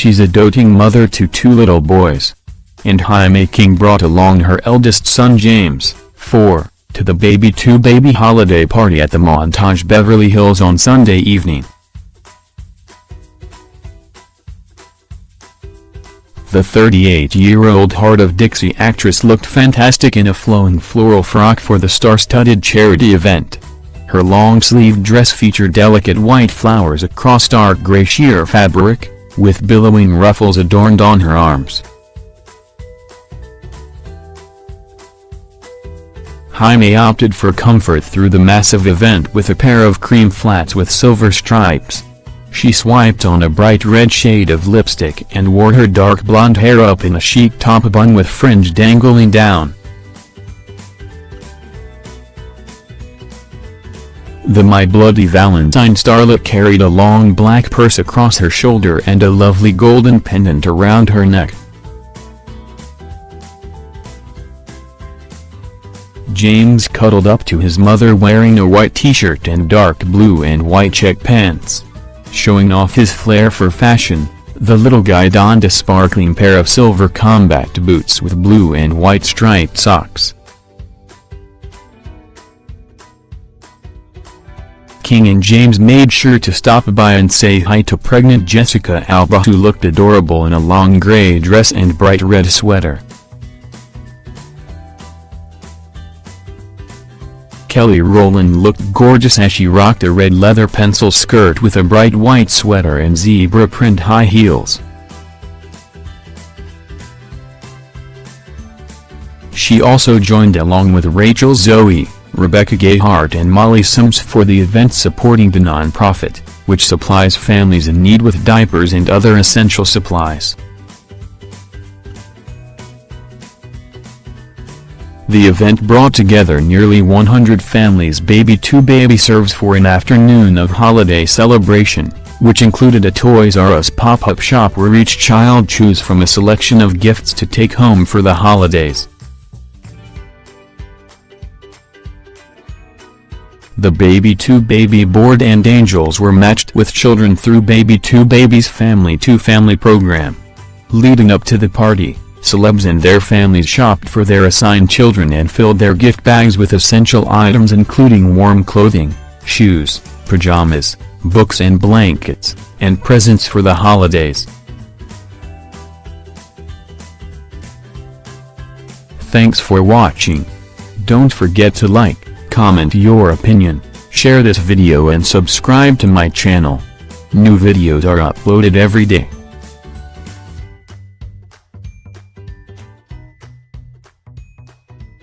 She's a doting mother to two little boys. And Jaime King brought along her eldest son James, 4, to the Baby 2 baby holiday party at the Montage Beverly Hills on Sunday evening. The 38-year-old Hart of Dixie actress looked fantastic in a flowing floral frock for the star-studded charity event. Her long-sleeved dress featured delicate white flowers across dark gray sheer fabric, with billowing ruffles adorned on her arms. Jaime opted for comfort through the massive event with a pair of cream flats with silver stripes. She swiped on a bright red shade of lipstick and wore her dark blonde hair up in a chic top bun with fringe dangling down. The My Bloody Valentine starlet carried a long black purse across her shoulder and a lovely golden pendant around her neck. James cuddled up to his mother wearing a white t-shirt and dark blue and white check pants. Showing off his flair for fashion, the little guy donned a sparkling pair of silver combat boots with blue and white striped socks. King and James made sure to stop by and say hi to pregnant Jessica Alba who looked adorable in a long gray dress and bright red sweater. Kelly Rowland looked gorgeous as she rocked a red leather pencil skirt with a bright white sweater and zebra print high heels. She also joined along with Rachel Zoe, Rebecca Gayheart and Molly Sims for the event supporting the non-profit, which supplies families in need with diapers and other essential supplies. The event brought together nearly 100 families Baby 2 Baby serves for an afternoon of holiday celebration, which included a Toys R Us pop-up shop where each child choose from a selection of gifts to take home for the holidays. The Baby 2 Baby board and angels were matched with children through Baby 2 Baby's Family 2 Family program. Leading up to the party, Celebs and their families shopped for their assigned children and filled their gift bags with essential items including warm clothing, shoes, pajamas, books and blankets, and presents for the holidays. Thanks for watching. Don't forget to like, comment your opinion, share this video and subscribe to my channel. New videos are uploaded every day.